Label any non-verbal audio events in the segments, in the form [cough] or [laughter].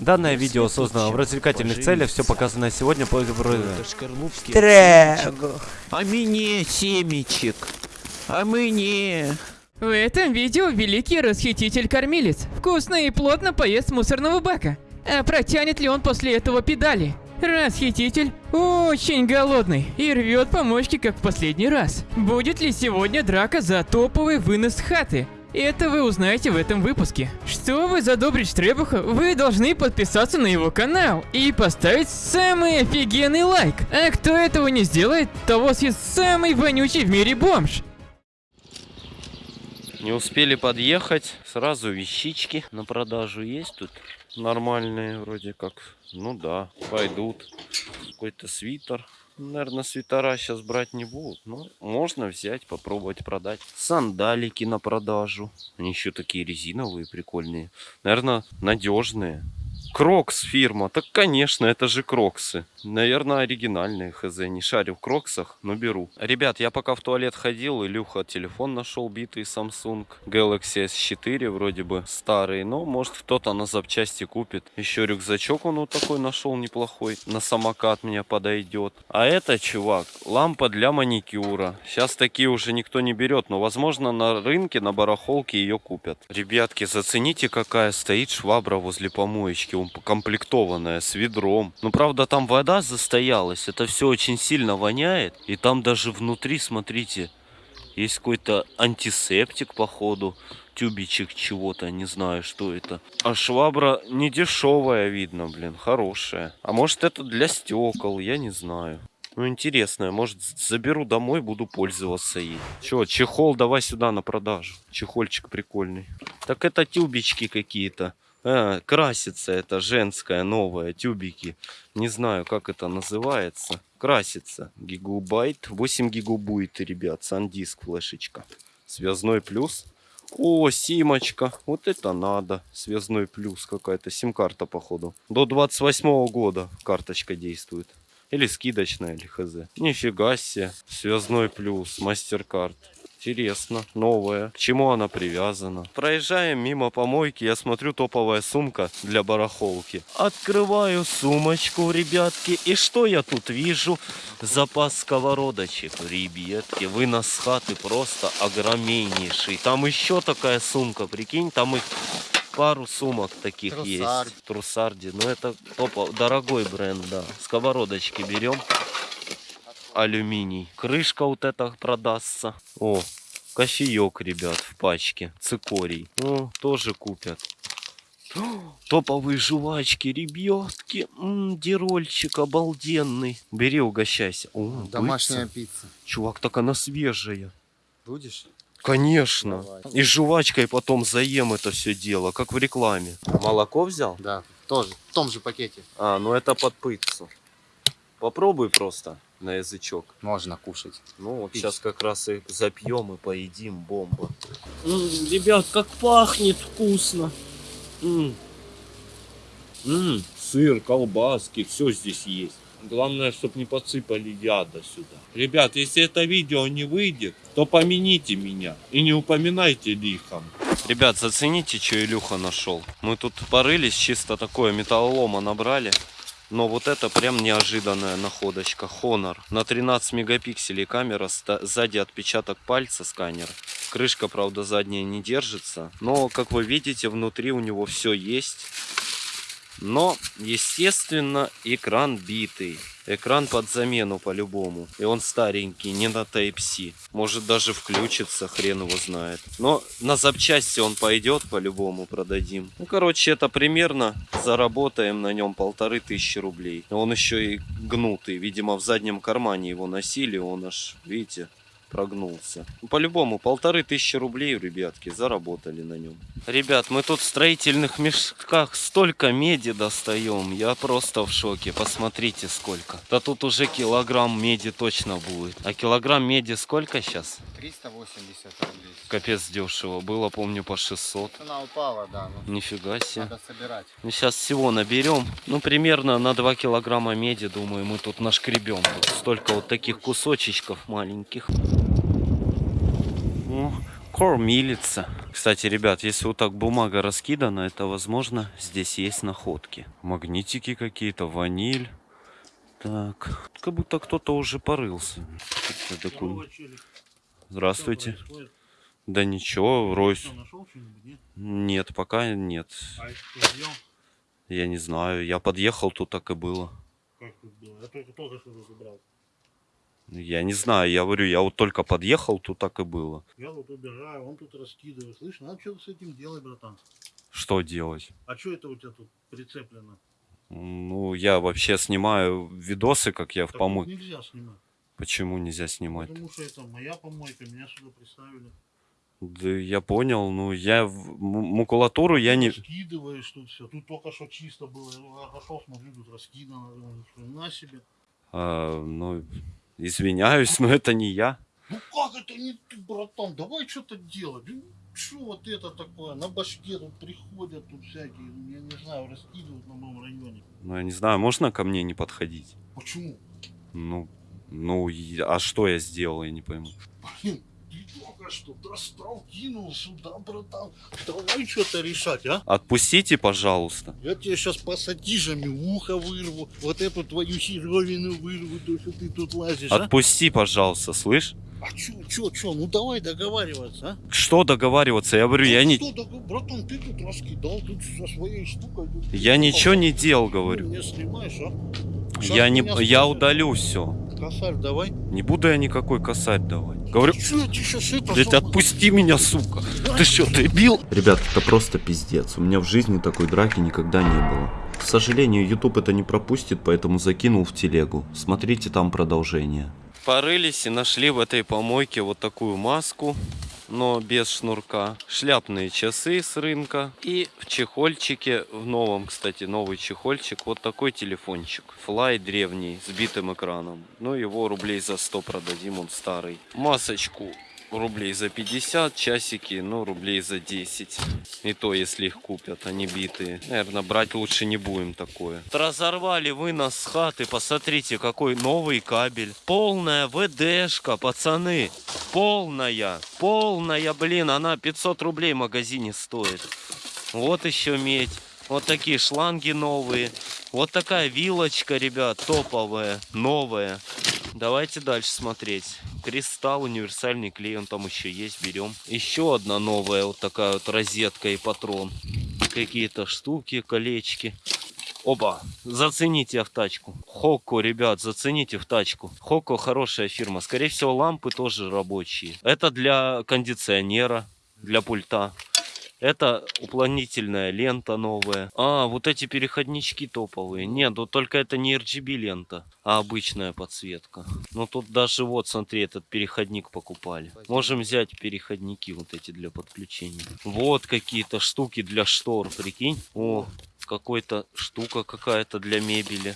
Данное видео создано в развлекательных целях, все показанное сегодня по Трэг. А мне семечек. А мне... В этом видео великий расхититель-кормилец вкусно и плотно поест с мусорного бака. А протянет ли он после этого педали? Расхититель очень голодный и рвет помочки, как в последний раз. Будет ли сегодня драка за топовый вынос хаты? Это вы узнаете в этом выпуске. Чтобы задобрить Штребуха, вы должны подписаться на его канал и поставить самый офигенный лайк. А кто этого не сделает, того съест самый вонючий в мире бомж. Не успели подъехать, сразу вещички на продажу есть тут. Нормальные вроде как. Ну да, пойдут. Какой-то свитер. Наверное, свитера сейчас брать не будут. Но можно взять, попробовать продать. Сандалики на продажу. Они еще такие резиновые, прикольные. Наверное, надежные. Crocs фирма. Так, конечно, это же Кроксы. Наверное, оригинальные хз. Не шарю в Кроксах, но беру. Ребят, я пока в туалет ходил, Илюха телефон нашел битый Samsung Galaxy S4, вроде бы старый. Но, может, кто-то на запчасти купит. Еще рюкзачок он вот такой нашел неплохой. На самокат мне подойдет. А это, чувак, лампа для маникюра. Сейчас такие уже никто не берет, но, возможно, на рынке, на барахолке ее купят. Ребятки, зацените, какая стоит швабра возле помоечки комплектованная с ведром. Ну, правда, там вода застоялась. Это все очень сильно воняет. И там даже внутри, смотрите, есть какой-то антисептик, походу. Тюбичек чего-то, не знаю, что это. А швабра не дешевая, видно, блин, хорошая. А может, это для стекол, я не знаю. Ну, интересная. Может, заберу домой, буду пользоваться ей. Че, чехол давай сюда на продажу. Чехольчик прикольный. Так это тюбички какие-то. А, красится это женская новая тюбики. Не знаю, как это называется. Красится. Гигабайт. 8 гигабайт, ребят. Сандиск флешечка. Связной плюс. О, симочка. Вот это надо. Связной плюс какая-то. Сим-карта, походу. До 28 -го года карточка действует. Или скидочная, или хз. Нифига себе. Связной плюс. Мастер-карт. Интересно, новая. К чему она привязана? Проезжаем мимо помойки, я смотрю топовая сумка для барахолки. Открываю сумочку, ребятки, и что я тут вижу? Запас сковородочек, ребятки. Вынос хаты просто огромнейший. Там еще такая сумка, прикинь, там их пару сумок таких Трусард. есть. Трусарди. Ну это топо, дорогой бренд, да. Сковородочки берем алюминий. Крышка вот эта продастся. О, кофеек, ребят, в пачке. Цикорий. О, тоже купят. топовые жвачки, ребятки. М -м, дирольчик обалденный. Бери, угощайся. О, Домашняя пицца. пицца. Чувак, так она свежая. Будешь? Конечно. Давай. И жвачкой потом заем это все дело, как в рекламе. Молоко взял? Да, тоже. В том же пакете. А, ну это под пиццу. Попробуй просто на язычок. Можно кушать. Ну, вот сейчас как раз и запьем и поедим, бомба. Ребят, как пахнет вкусно. М -м. сыр, колбаски, все здесь есть. Главное, чтобы не подсыпали яда сюда. Ребят, если это видео не выйдет, то помяните меня и не упоминайте лихом. Ребят, зацените, что Илюха нашел. Мы тут порылись, чисто такое металлолома набрали. Но вот это прям неожиданная находочка. Honor. На 13 мегапикселей камера, сзади отпечаток пальца сканер. Крышка, правда, задняя не держится. Но, как вы видите, внутри у него все есть. Но, естественно, экран битый. Экран под замену по-любому. И он старенький, не на Type-C. Может даже включится, хрен его знает. Но на запчасти он пойдет по-любому, продадим. Ну, короче, это примерно заработаем на нем полторы тысячи рублей. Он еще и гнутый. Видимо, в заднем кармане его носили. Он аж, видите, прогнулся. Ну, по-любому, полторы тысячи рублей, ребятки, заработали на нем. Ребят, мы тут в строительных мешках столько меди достаем. Я просто в шоке. Посмотрите, сколько. Да тут уже килограмм меди точно будет. А килограмм меди сколько сейчас? 380 рублей. Капец дешево. Было, помню, по 600. Цена упала, да. Ну, Нифига себе. Надо собирать. Ну, сейчас всего наберем. Ну, примерно на 2 килограмма меди, думаю, мы тут нашкребем. Тут столько вот таких кусочечков маленьких. О, Кормилица. Кстати, ребят, если вот так бумага раскидана, это возможно здесь есть находки. Магнитики какие-то, ваниль. Так, как будто кто-то уже порылся. Такой- Здравствуйте. Да ничего, Ройс. нет? Пока нет. Я не знаю. Я подъехал, тут так и было. Как тут было? Я только только что забрал. Я не знаю, я говорю, я вот только подъехал, тут так и было. Я вот убираю, он тут раскидывает. Слышь, надо что-то с этим делать, братан. Что делать? А что это у тебя тут прицеплено? Ну, я вообще снимаю видосы, как я в Так помойке. тут нельзя снимать. Почему нельзя снимать? Потому что это моя помойка, меня сюда приставили. Да я понял, ну я в макулатуру я не... Раскидываешь тут все. Тут только что чисто было. Я отошел, смотрю, тут раскидано. На себе. а, ну, извиняюсь, но это не я. Ну как это не ты, братан? Давай что-то делать. Ну, что вот это такое? На башке тут приходят тут всякие, ну, я не знаю, раскидывают на моем районе. Ну, я не знаю, можно ко мне не подходить? Почему? Ну, ну, а что я сделал, я не пойму. Блин, ты только что достал, кинул сюда, братан. Давай что-то решать, а? Отпустите, пожалуйста. Я тебе сейчас пассатижами ухо вырву, вот эту твою херовину вырву, то, что ты тут лазишь, а? Отпусти, пожалуйста, слышь? А чё, чё, чё, ну давай договариваться, а? Что договариваться? Я говорю, я Ну не... что, догов- братан, ты тут раскидал, тут со своей штукой. тут Я ты ничего не делал, Ты говорю. меня снимаешь, а? Щас Я не... Я удалю все. Косарь давай. Не буду я никакой косарь давать. Говорю, Чё я тебе сейчас это... блядь, отпусти меня, сука. Ты что, ты бил? Ребят, это просто пиздец. У меня в жизни такой драки никогда не было. К сожалению, YouTube это не пропустит, поэтому закинул в телегу. Смотрите там продолжение. Порылись и нашли в этой помойке вот такую маску, но без шнурка. Шляпные часы с рынка. И в чехольчике, в новом, кстати, новый чехольчик, вот такой телефончик. Флай древний, с битым экраном. Ну, его рублей за 100 продадим, он старый. Масочку рублей за 50, часики, ну, рублей за 10. И то, если их купят, они битые. Наверное, брать лучше не будем такое. Разорвали вы нас с хаты, посмотрите, какой новый кабель. Полная ВДшка, пацаны. Полная, полная, блин, она 500 рублей в магазине стоит. Вот еще медь. Вот такие шланги новые. Вот такая вилочка, ребят, топовая, новая. Давайте дальше смотреть. Кристалл, универсальный клей, он там еще есть, берем. Еще одна новая вот такая вот розетка и патрон. Какие-то штуки, колечки. Оба, зацените в тачку. Хоко, ребят, зацените в тачку. Хоко хорошая фирма. Скорее всего, лампы тоже рабочие. Это для кондиционера, для пульта. Это уплотнительная лента новая. А, вот эти переходнички топовые. Нет, вот только это не RGB лента, а обычная подсветка. Ну тут даже вот, смотри, этот переходник покупали. Можем взять переходники вот эти для подключения. Вот какие-то штуки для штор, прикинь. О, какой-то штука какая-то для мебели.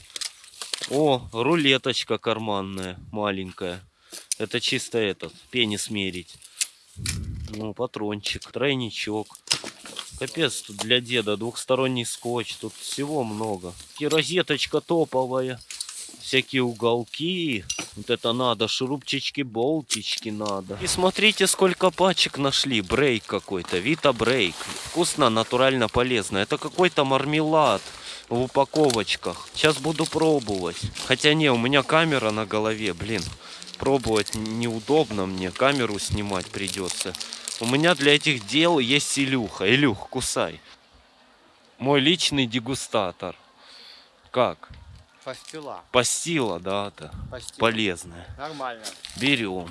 О, рулеточка карманная, маленькая. Это чисто этот, пенис мерить. Ну, патрончик, тройничок. Капец, тут для деда двухсторонний скотч, тут всего много. И розеточка топовая. Всякие уголки. Вот это надо, шурупчички, болтички надо. И смотрите, сколько пачек нашли. Брейк какой-то, Вита Брейк. Вкусно, натурально полезно. Это какой-то мармелад в упаковочках. Сейчас буду пробовать. Хотя не, у меня камера на голове, блин. Пробовать неудобно мне, камеру снимать придется. У меня для этих дел есть Илюха. Илюх, кусай. Мой личный дегустатор. Как? Пастила. Пастила, да, да. Пастила. Полезная. Нормально. Берем.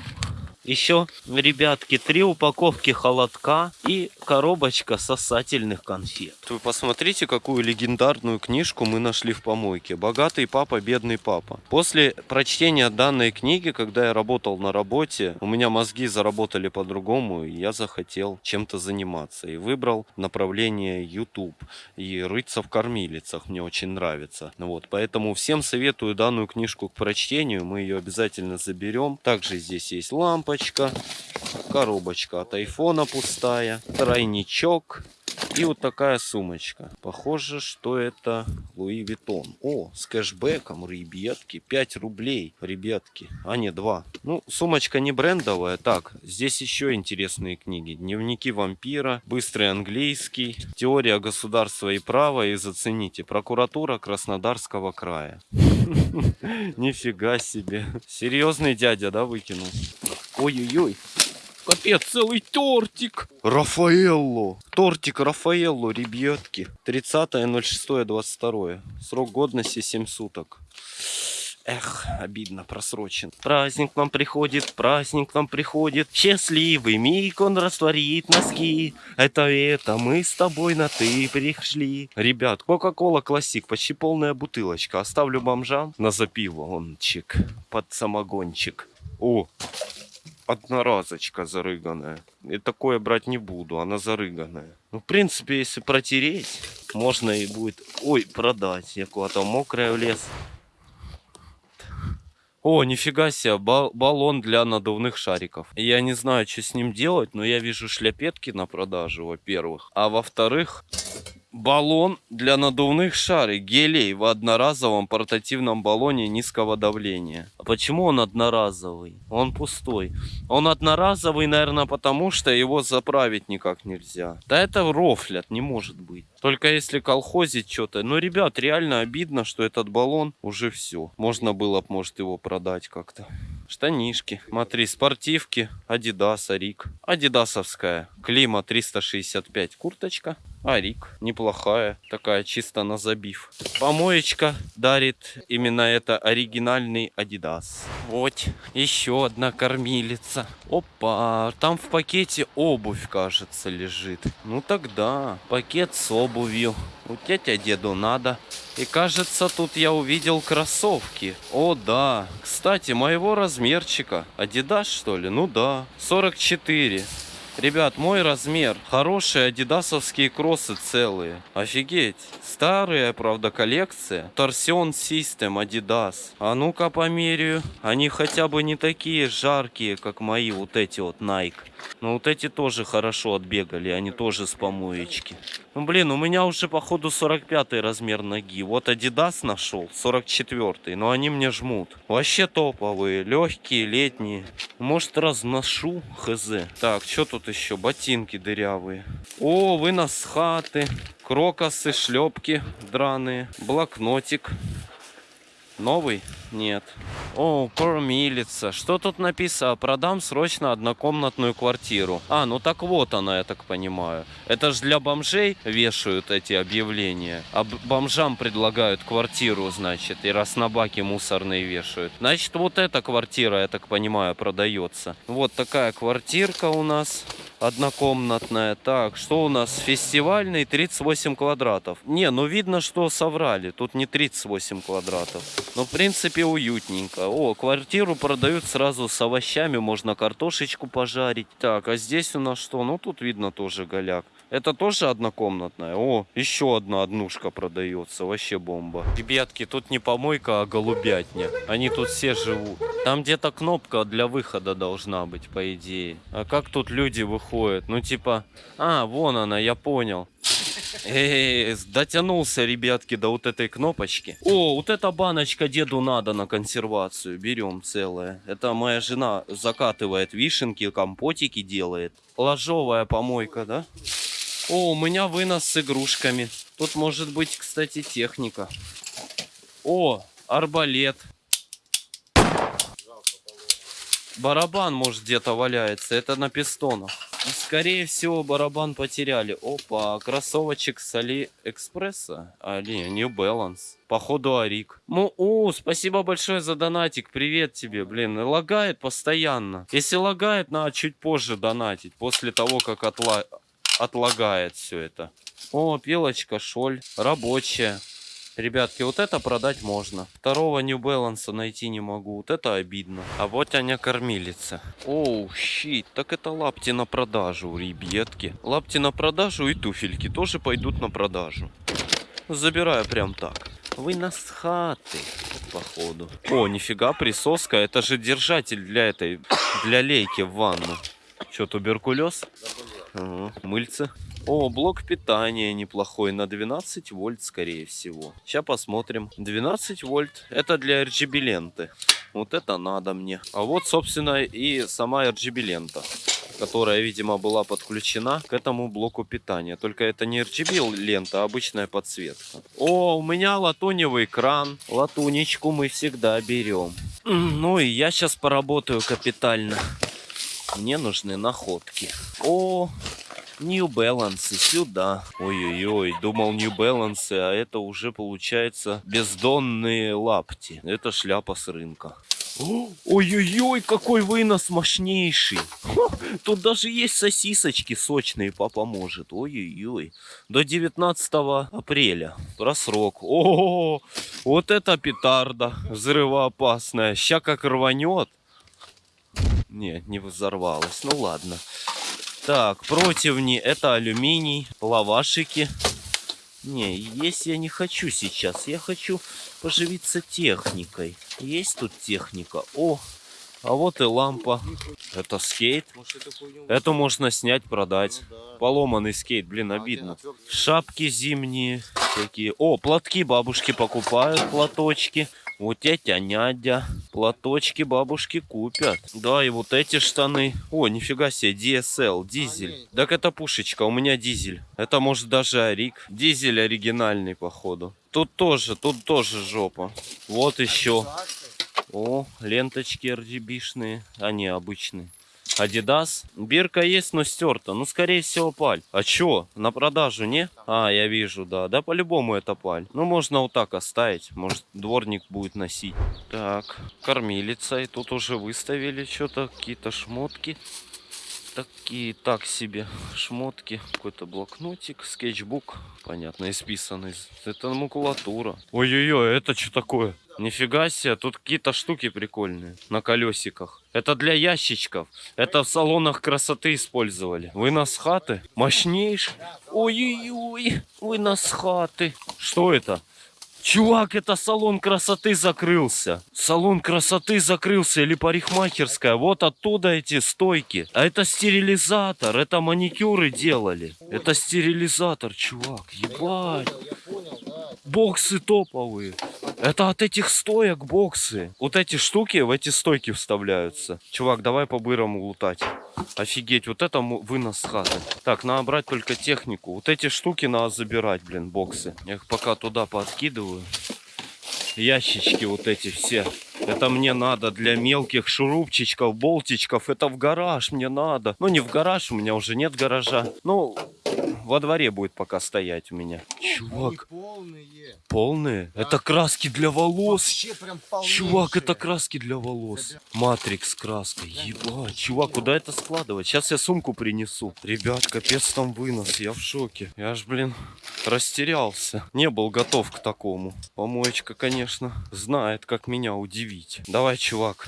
Еще, ребятки, три упаковки холодка и коробочка сосательных конфет. Вы посмотрите, какую легендарную книжку мы нашли в помойке. «Богатый папа, бедный папа». После прочтения данной книги, когда я работал на работе, у меня мозги заработали по-другому, и я захотел чем-то заниматься. И выбрал направление YouTube. И рыться в кормилицах мне очень нравится. Вот, поэтому всем советую данную книжку к прочтению. Мы ее обязательно заберем. Также здесь есть лампочка, коробочка от айфона пустая, тройничок, И вот такая сумочка. Похоже, что это Луи Виттон. О, с кэшбэком, ребятки. 5 рублей, ребятки. А, не, 2. Ну, сумочка не брендовая. Так, здесь еще интересные книги. Дневники вампира, быстрый английский, теория государства и права. И зацените, прокуратура Краснодарского края. [laughs] Нифига себе. Серьезный дядя, да, выкинул? Ой-ой-ой. Капец, целый тортик. Рафаэлло. Тортик Рафаэлло, ребятки. 30.06.22. Срок годности 7 суток. Эх, обидно, просрочен. Праздник к нам приходит, праздник к нам приходит. Счастливый миг он растворит носки. Это это, мы с тобой на ты пришли. Ребят, Кока-Кола Классик, почти полная бутылочка. Оставлю бомжам на запиво. Он чик, под самогончик. О, одноразочка зарыганная. И такое брать не буду, она зарыганная. Ну, в принципе, если протереть, можно и будет... Ой, продать. Я куда-то мокрая в лес. О, нифига себе, ба- баллон для надувных шариков. Я не знаю, что с ним делать, но я вижу шляпетки на продажу, во-первых. А во-вторых, баллон для надувных шарик, гелей в одноразовом портативном баллоне низкого давления. А почему он одноразовый? Он пустой. Он одноразовый, наверное, потому что его заправить никак нельзя. Да это рофлят, не может быть. Только если колхозить что-то. Но, ребят, реально обидно, что этот баллон уже все. Можно было бы, может, его продать как-то. Штанишки. Смотри, спортивки. Адидас, Арик. Адидасовская. Клима 365. Курточка. Арик. Неплохая. Такая чисто на забив. Помоечка дарит именно это оригинальный Адидас. Вот. Еще одна кормилица. Опа. Там в пакете обувь, кажется, лежит. Ну тогда. Пакет с обувью. У тетя деду надо. И кажется, тут я увидел кроссовки. О, да. Кстати, моего размерчика. Адидас, что ли? Ну да. 44. Ребят, мой размер. Хорошие адидасовские кроссы целые. Офигеть. Старая, правда, коллекция. Торсион System Adidas. А ну-ка померяю. Они хотя бы не такие жаркие, как мои вот эти вот Nike. Но вот эти тоже хорошо отбегали. Они тоже с помоечки. Ну, блин, у меня уже, походу, 45 размер ноги. Вот Adidas нашел, 44 но они мне жмут. Вообще топовые, легкие, летние. Может, разношу, хз. Так, что тут еще? Ботинки дырявые. О, вынос хаты. Крокосы, шлепки драные. Блокнотик. Новый? Нет. О, кормилица. Что тут написано? Продам срочно однокомнатную квартиру. А, ну так вот она, я так понимаю. Это же для бомжей вешают эти объявления. А бомжам предлагают квартиру, значит, и раз на баки мусорные вешают. Значит, вот эта квартира, я так понимаю, продается. Вот такая квартирка у нас однокомнатная. Так, что у нас? Фестивальный 38 квадратов. Не, ну видно, что соврали. Тут не 38 квадратов. Но в принципе уютненько. О, квартиру продают сразу с овощами. Можно картошечку пожарить. Так, а здесь у нас что? Ну тут видно тоже голяк. Это тоже однокомнатная? О, еще одна однушка продается. Вообще бомба. Ребятки, тут не помойка, а голубятня. Они тут все живут. Там где-то кнопка для выхода должна быть, по идее. А как тут люди выходят? Ну типа... А, вон она, я понял. Эй, дотянулся, ребятки, до вот этой кнопочки. О, вот эта баночка деду надо на консервацию. Берем целая. Это моя жена закатывает вишенки, компотики делает. Ложовая помойка, да? О, у меня вынос с игрушками. Тут может быть, кстати, техника. О, арбалет. Барабан, может, где-то валяется. Это на пистонах. Скорее всего, барабан потеряли. Опа, кроссовочек с Алиэкспресса. Али, New Balance. Походу, Арик. Ну, о, спасибо большое за донатик. Привет тебе, блин. Лагает постоянно. Если лагает, надо чуть позже донатить. После того, как отла... отлагает все это. О, пилочка, шоль. Рабочая. Ребятки, вот это продать можно. Второго New Balance найти не могу. Вот это обидно. А вот Аня кормилица. Оу, щит. Так это лапти на продажу, ребятки. Лапти на продажу и туфельки тоже пойдут на продажу. Забираю прям так. Вы нас хаты, походу. О, нифига, присоска. Это же держатель для этой, для лейки в ванну. Что, туберкулез? Ага, мыльце. О, блок питания неплохой, на 12 вольт, скорее всего. Сейчас посмотрим. 12 вольт, это для RGB ленты. Вот это надо мне. А вот, собственно, и сама RGB лента которая, видимо, была подключена к этому блоку питания. Только это не RGB лента, а обычная подсветка. О, у меня латуневый кран. Латунечку мы всегда берем. Ну и я сейчас поработаю капитально. Мне нужны находки. О, New Balance сюда. Ой-ой-ой, думал New Balance, а это уже получается бездонные лапти. Это шляпа с рынка. О, Ой-ой-ой, какой вынос мощнейший. Тут даже есть сосисочки сочные, папа может. Ой-ой-ой. До 19 апреля. Про срок. О, вот это петарда взрывоопасная. Ща как рванет. Не, не взорвалась. Ну ладно. Так, противни. Это алюминий. Лавашики. Не, есть я не хочу сейчас. Я хочу поживиться техникой. Есть тут техника. О, а вот и лампа. Это скейт. Это можно снять, продать. Поломанный скейт, блин, обидно. Шапки зимние такие. О, платки бабушки покупают, платочки. Вот тетя нядя. Платочки бабушки купят. Да, и вот эти штаны. О, нифига себе, DSL, дизель. Так это пушечка, у меня дизель. Это может даже Арик. Дизель оригинальный, походу. Тут тоже, тут тоже жопа. Вот еще. О, ленточки RGB-шные. Они обычные. Адидас. Бирка есть, но стерта. Ну, скорее всего, паль. А чё? На продажу, не? А, я вижу, да. Да, по-любому это паль. Ну, можно вот так оставить. Может, дворник будет носить. Так, кормилица. И тут уже выставили что-то. Какие-то шмотки. Такие, так себе шмотки. Какой-то блокнотик, скетчбук. Понятно, исписанный. Это макулатура. Ой-ой-ой, это что такое? Нифига себе, тут какие-то штуки прикольные на колесиках. Это для ящичков. Это в салонах красоты использовали. Вынос хаты. Мощнейший. Ой-ой-ой, вынос хаты. Что это? Чувак, это салон красоты закрылся. Салон красоты закрылся или парикмахерская. Вот оттуда эти стойки. А это стерилизатор. Это маникюры делали. Это стерилизатор, чувак. Ебать. Боксы топовые. Это от этих стоек боксы. Вот эти штуки в эти стойки вставляются. Чувак, давай по-бырому лутать. Офигеть, вот это вынос хаты. Так, надо брать только технику. Вот эти штуки надо забирать, блин, боксы. Я их пока туда подкидываю. Ящички вот эти все. Это мне надо для мелких шурупчичков, болтичков. Это в гараж мне надо. Ну, не в гараж, у меня уже нет гаража. Ну, во дворе будет пока стоять у меня. Чувак, полные. полные? Это краски для волос. Вообще прям полнейшие. Чувак, это краски для волос. Матрикс краска. Ебать, чувак, куда это складывать? Сейчас я сумку принесу. Ребят, капец там вынос, я в шоке. Я ж, блин, растерялся. Не был готов к такому. Помоечка, конечно, знает, как меня удивить. Давай, чувак,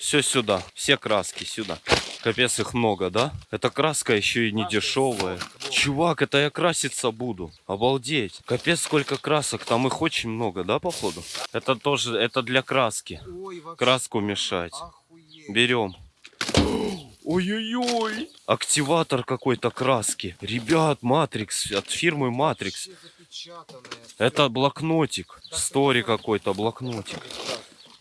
все сюда. Все краски сюда. Капец, их много, да? Эта краска еще и не дешевая. Чувак, это я краситься буду. Обалдеть. Капец, сколько красок. Там их очень много, да, походу? Это тоже, это для краски. Краску мешать. Берем. Ой-ой-ой. Активатор какой-то краски. Ребят, Матрикс. От фирмы Матрикс. Это блокнотик. Стори какой-то блокнотик.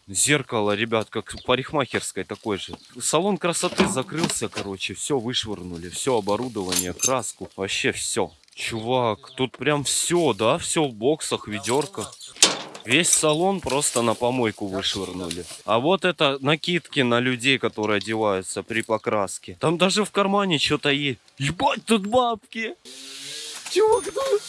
Зеркало, ребят, как в парикмахерской такой же. Салон красоты закрылся, короче. Все вышвырнули. Все оборудование, краску. Вообще все. Чувак, тут прям все, да? Все в боксах, ведерках. Весь салон просто на помойку вышвырнули. А вот это накидки на людей, которые одеваются при покраске. Там даже в кармане что-то есть. Ебать, тут бабки. Чувак, тут...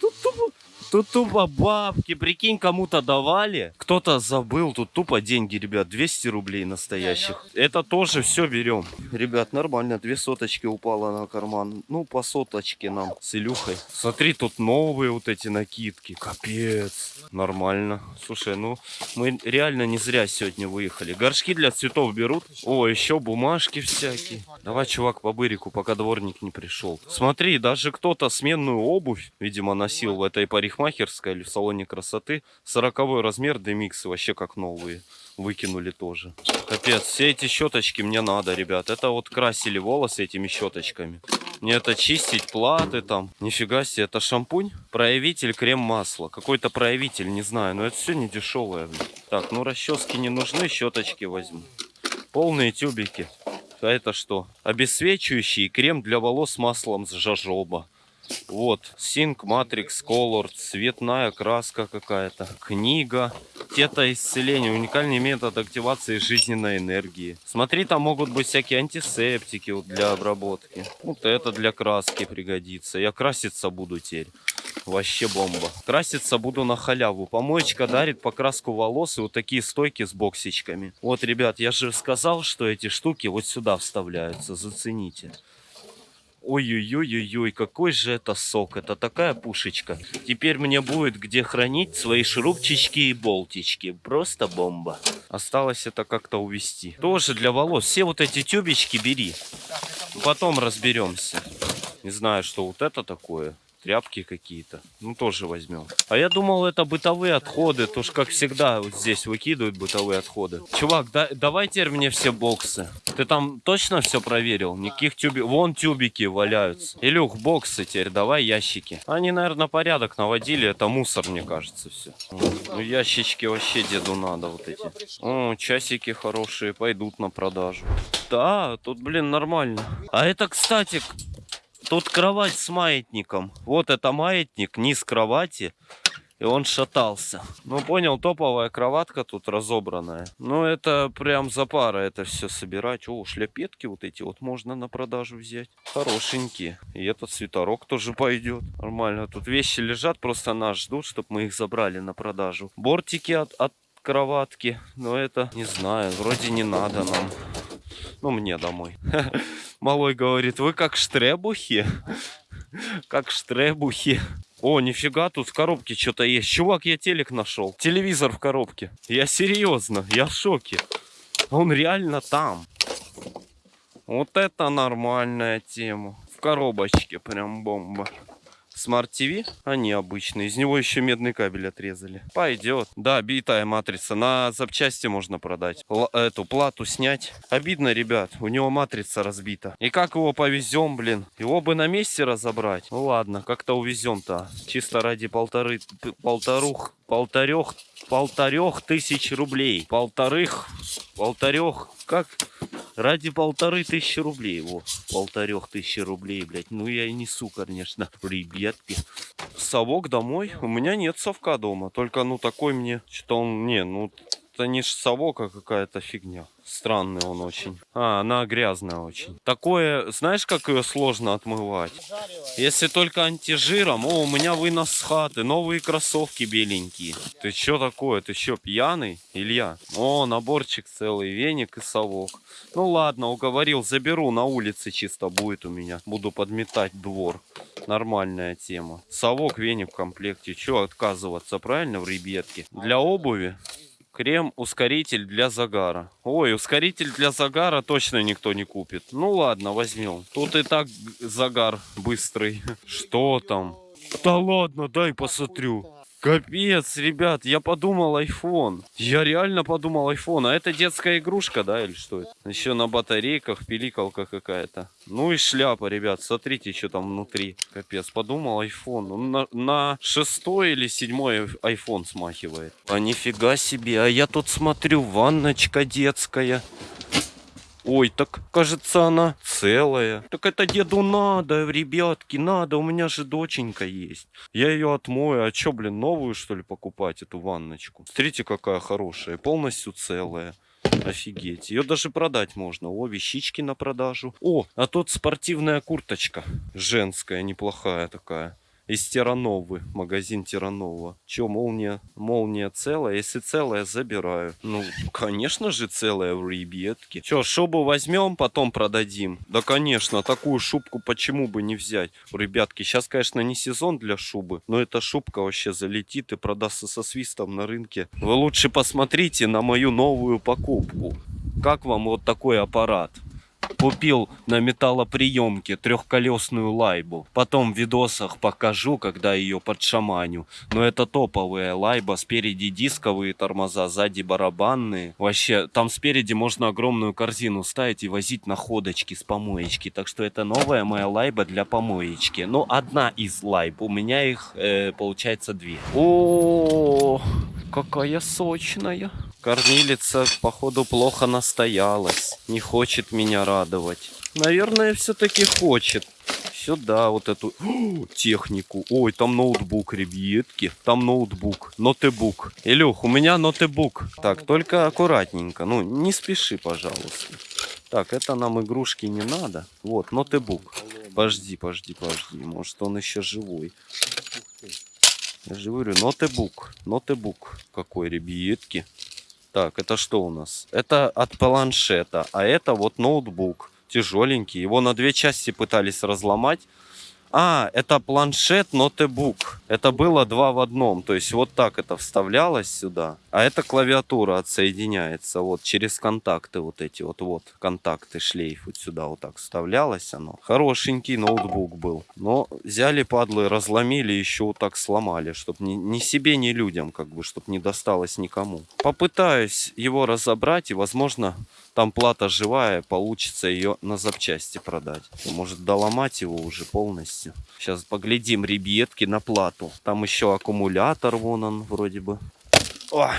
Тут тупо... Тут тупо бабки, прикинь, кому-то давали, кто-то забыл, тут тупо деньги, ребят, 200 рублей настоящих. Это тоже все берем. Ребят, нормально, две соточки упало на карман. Ну, по соточке нам с Илюхой. Смотри, тут новые вот эти накидки. Капец. Нормально. Слушай, ну, мы реально не зря сегодня выехали. Горшки для цветов берут. О, еще бумажки всякие. Давай, чувак, по бырику, пока дворник не пришел. Смотри, даже кто-то сменную обувь, видимо, носил в этой парикмахерской парикмахерской или в салоне красоты. 40 размер демиксы вообще как новые. Выкинули тоже. Капец, все эти щеточки мне надо, ребят. Это вот красили волосы этими щеточками. Мне это чистить, платы там. Нифига себе, это шампунь? Проявитель крем-масло. Какой-то проявитель, не знаю. Но это все не дешевое. Так, ну расчески не нужны, щеточки возьму. Полные тюбики. А это что? Обесцвечивающий крем для волос с маслом с жожоба. Вот, Sync Matrix Color, цветная краска какая-то, книга, тета-исцеление, уникальный метод активации жизненной энергии. Смотри, там могут быть всякие антисептики вот для обработки. Вот это для краски пригодится. Я краситься буду теперь. Вообще бомба. Краситься буду на халяву. Помоечка дарит покраску волос и вот такие стойки с боксичками. Вот, ребят, я же сказал, что эти штуки вот сюда вставляются. Зацените. Ой-ой-ой-ой, какой же это сок. Это такая пушечка. Теперь мне будет где хранить свои шурупчички и болтички. Просто бомба. Осталось это как-то увести. Тоже для волос. Все вот эти тюбички бери. Потом разберемся. Не знаю, что вот это такое. Тряпки какие-то. Ну, тоже возьмем. А я думал, это бытовые отходы. То ж, как всегда, вот здесь выкидывают бытовые отходы. Чувак, да, давай теперь мне все боксы. Ты там точно все проверил? Никаких тюбиков. Вон тюбики валяются. Илюх, боксы теперь, давай ящики. Они, наверное, порядок наводили. Это мусор, мне кажется, все. Ну, ящички вообще деду надо вот эти. О, часики хорошие, пойдут на продажу. Да, тут, блин, нормально. А это, кстати, Тут кровать с маятником. Вот это маятник, низ кровати. И он шатался. Ну, понял, топовая кроватка тут разобранная. Ну, это прям за пара это все собирать. О, шляпетки вот эти вот можно на продажу взять. Хорошенькие. И этот свитерок тоже пойдет. Нормально. Тут вещи лежат, просто нас ждут, чтобы мы их забрали на продажу. Бортики от, от кроватки. Но это, не знаю, вроде не надо нам. Ну, мне домой. [laughs] Малой говорит, вы как штребухи? Как штребухи. О, нифига, тут в коробке что-то есть. Чувак, я телек нашел. Телевизор в коробке. Я серьезно, я в шоке. Он реально там. Вот это нормальная тема. В коробочке прям бомба. Smart TV, они обычные. Из него еще медный кабель отрезали. Пойдет. Да, битая матрица. На запчасти можно продать. Или эту плату снять. Обидно, ребят. У него матрица разбита. И как его повезем, блин? Его бы на месте разобрать. Ну ладно, как-то увезем-то. Чисто ради полторы, полторух, полторех, полторех тысяч рублей. Полторых, полторех, как? Ради полторы тысячи рублей. Во, полторех тысячи рублей, блядь. Ну я и несу, конечно, [laughs] ребятки. Совок домой. У меня нет совка дома. Только, ну, такой мне, что он, не, ну, это не ж совок, а какая-то фигня. Странный он очень. А, она грязная очень. Такое, знаешь, как ее сложно отмывать? Если только антижиром. О, у меня вынос с хаты. Новые кроссовки беленькие. Ты что такое? Ты что, пьяный, Илья? О, наборчик целый, веник и совок. Ну ладно, уговорил, заберу на улице чисто будет у меня. Буду подметать двор. Нормальная тема. Совок, веник в комплекте. Че отказываться, правильно, в ребятке? Для обуви Крем-ускоритель для загара. Ой, ускоритель для загара точно никто не купит. Ну ладно, возьмем. Тут и так загар быстрый. [laughs] Что там? Да ладно, дай посмотрю. Капец, ребят, я подумал iPhone. Я реально подумал iPhone. А это детская игрушка, да, или что это? Еще на батарейках пиликалка какая-то. Ну и шляпа, ребят, смотрите, что там внутри. Капец, подумал iPhone. Он на, на шестой или седьмой iPhone смахивает. А нифига себе, а я тут смотрю, ванночка детская. Ой, так кажется она целая. Так это деду надо, ребятки, надо. У меня же доченька есть. Я ее отмою. А что, блин, новую что ли покупать, эту ванночку? Смотрите, какая хорошая. Полностью целая. Офигеть. Ее даже продать можно. О, вещички на продажу. О, а тут спортивная курточка. Женская, неплохая такая из Терановы, магазин Теранова. Че, молния, молния целая? Если целая, забираю. Ну, конечно же целая в ребятке. Че, шубу возьмем, потом продадим? Да, конечно, такую шубку почему бы не взять? Ребятки, сейчас, конечно, не сезон для шубы, но эта шубка вообще залетит и продастся со свистом на рынке. Вы лучше посмотрите на мою новую покупку. Как вам вот такой аппарат? Купил на металлоприемке трехколесную лайбу. Потом в видосах покажу, когда ее подшаманю. Но это топовая лайба. Спереди дисковые тормоза, сзади барабанные. Вообще, там спереди можно огромную корзину ставить и возить находочки с помоечки. Так что это новая моя лайба для помоечки. Ну, одна из лайб. У меня их, э, получается, две. О, какая сочная. Кормилица, походу, плохо настоялась. Не хочет меня радовать. Наверное, все-таки хочет. Сюда вот эту О, [gasps] технику. Ой, там ноутбук, ребятки. Там ноутбук. Нотебук. Илюх, у меня нотебук. Так, только аккуратненько. Ну, не спеши, пожалуйста. Так, это нам игрушки не надо. Вот, нотебук. Подожди, подожди, подожди. Может, он еще живой. Я же говорю, нотебук. Нотебук. Какой, ребятки. Так, это что у нас? Это от планшета, а это вот ноутбук. Тяжеленький. Его на две части пытались разломать. А, это планшет, ноутбук. Это было два в одном. То есть вот так это вставлялось сюда. А это клавиатура отсоединяется вот через контакты вот эти вот. Вот контакты, шлейф вот сюда вот так вставлялось оно. Хорошенький ноутбук был. Но взяли падлы, разломили, еще вот так сломали. Чтоб ни, ни себе, ни людям, как бы, чтоб не досталось никому. Попытаюсь его разобрать и, возможно, там плата живая, получится ее на запчасти продать. Может доломать его уже полностью. Сейчас поглядим, ребятки, на плату. Там еще аккумулятор, вон он вроде бы. О,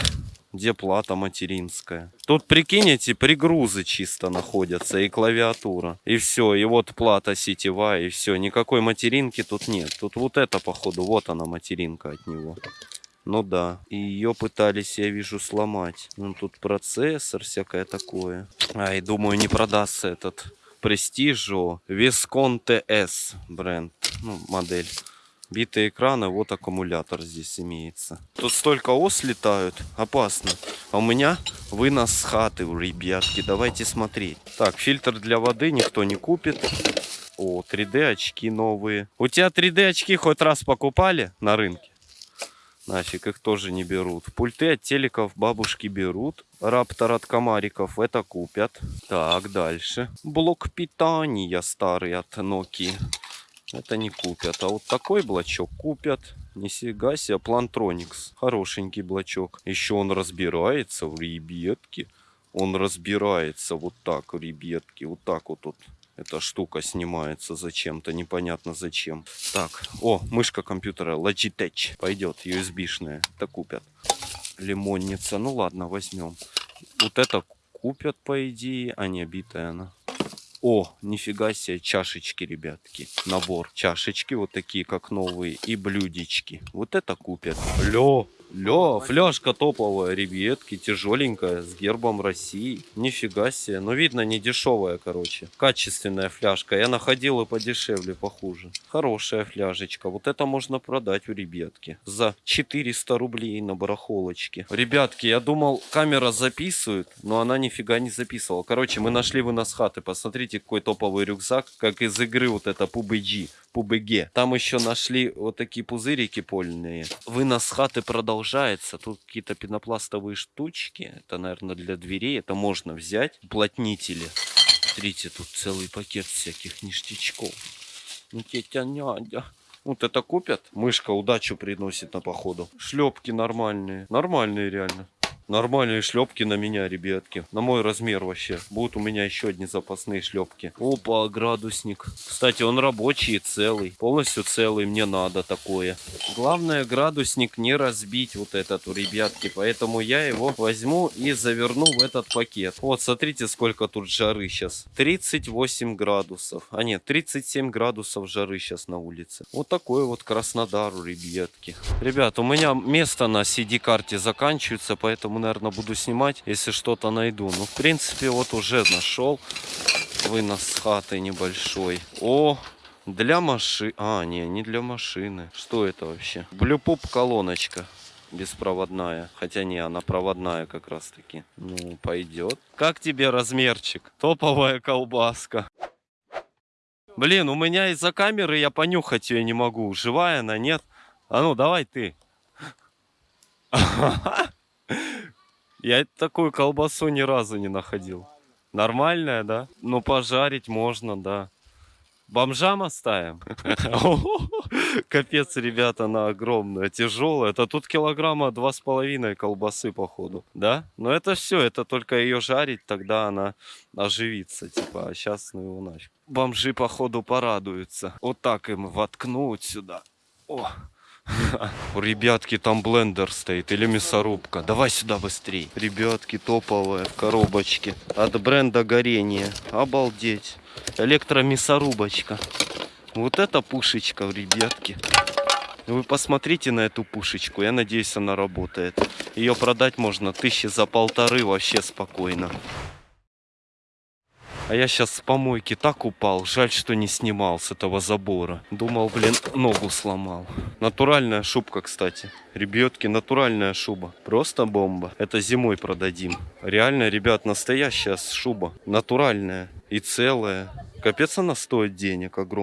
где плата материнская. Тут, прикинете, пригрузы чисто находятся и клавиатура. И все, и вот плата сетевая, и все. Никакой материнки тут нет. Тут вот это, походу, вот она материнка от него. Ну да. И ее пытались, я вижу, сломать. Ну тут процессор, всякое такое. Ай, думаю, не продастся этот Prestigio Viscon TS бренд. Ну, модель. Битые экраны, вот аккумулятор здесь имеется. Тут столько ос летают, опасно. А у меня вынос с хаты, ребятки, давайте смотреть. Так, фильтр для воды никто не купит. О, 3D очки новые. У тебя 3D очки хоть раз покупали на рынке? Нафиг их тоже не берут. Пульты от телеков бабушки берут. Раптор от комариков это купят. Так, дальше. Блок питания старый от Nokia. Это не купят. А вот такой блочок купят. Нифига себе, Plantronics. Хорошенький блочок. Еще он разбирается в ребятки. Он разбирается вот так, ребятки. Вот так вот тут. Эта штука снимается зачем-то, непонятно зачем. Так, о, мышка компьютера Logitech. Пойдет, USB-шная. Это купят. Лимонница. Ну ладно, возьмем. Вот это купят, по идее. А не битая она. О, нифига себе, чашечки, ребятки. Набор чашечки, вот такие, как новые, и блюдечки. Вот это купят. Лё, лё, фляжка топовая, ребятки, тяжеленькая, с гербом России. Нифига себе, ну видно, не дешевая, короче. Качественная фляжка, я находил и подешевле, похуже. Хорошая фляжечка, вот это можно продать у ребятки. За 400 рублей на барахолочке. Ребятки, я думал, камера записывает, но она нифига не записывала. Короче, мы нашли вынос хаты, посмотрите, какой топовый рюкзак, как из игры вот это PUBG. PUBG. Там еще нашли вот такие пузырики польные. Вынос хаты продолжается. Тут какие-то пенопластовые штучки. Это, наверное, для дверей. Это можно взять. Уплотнители. Смотрите, тут целый пакет всяких ништячков. Ну, тетя Надя. Вот это купят. Мышка удачу приносит на походу. Шлепки нормальные. Нормальные реально. Нормальные шлепки на меня, ребятки. На мой размер вообще. Будут у меня еще одни запасные шлепки. Опа, градусник. Кстати, он рабочий и целый. Полностью целый. Мне надо такое. Главное, градусник не разбить вот этот у ребятки. Поэтому я его возьму и заверну в этот пакет. Вот, смотрите, сколько тут жары сейчас. 38 градусов. А нет, 37 градусов жары сейчас на улице. Вот такой вот Краснодар у ребятки. Ребят, у меня место на CD-карте заканчивается, поэтому, наверное, буду снимать, если что-то найду. Ну, в принципе, вот уже нашел вынос хаты небольшой. О, для машины. А, не, не для машины. Что это вообще? Блюпоп колоночка беспроводная. Хотя не, она проводная как раз таки. Ну, пойдет. Как тебе размерчик? Топовая колбаска. Блин, у меня из-за камеры я понюхать ее не могу. Живая она, нет? А ну, давай ты. [laughs] Я такую колбасу ни разу не находил. Нормальная, да? Ну, пожарить можно, да. Бомжам оставим? [laughs] Капец, ребята, она огромная, тяжелая. Это тут килограмма два с половиной колбасы, походу. Да? Но это все, это только ее жарить, тогда она оживится. Типа, а сейчас ну его нафиг. Бомжи, походу, порадуются. Вот так им воткнуть сюда. О! [laughs] Ребятки там блендер стоит или мясорубка. Давай сюда быстрей. Ребятки топовые в коробочке. От бренда горение. Обалдеть. Электромясорубочка. Вот это пушечка, ребятки. Вы посмотрите на эту пушечку. Я надеюсь, она работает. Ее продать можно тысячи за полторы вообще спокойно. А я сейчас с помойки так упал. Жаль, что не снимал с этого забора. Думал, блин, ногу сломал. Натуральная шубка, кстати. Ребятки, натуральная шуба. Просто бомба. Это зимой продадим. Реально, ребят, настоящая шуба. Натуральная и целая. Капец она стоит денег огромных.